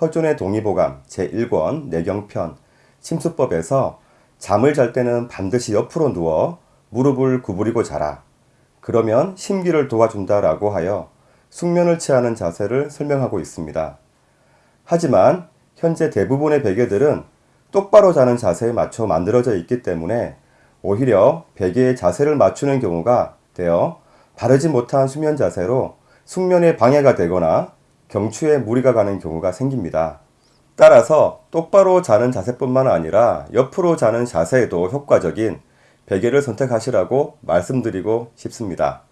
허존의 동의보감 제1권 내경편 침수법에서 잠을 잘 때는 반드시 옆으로 누워 무릎을 구부리고 자라. 그러면 심기를 도와준다라고 하여 숙면을 취하는 자세를 설명하고 있습니다. 하지만 현재 대부분의 베개들은 똑바로 자는 자세에 맞춰 만들어져 있기 때문에 오히려 베개의 자세를 맞추는 경우가 되어 바르지 못한 수면 자세로 숙면에 방해가 되거나 경추에 무리가 가는 경우가 생깁니다. 따라서 똑바로 자는 자세뿐만 아니라 옆으로 자는 자세에도 효과적인 베개를 선택하시라고 말씀드리고 싶습니다.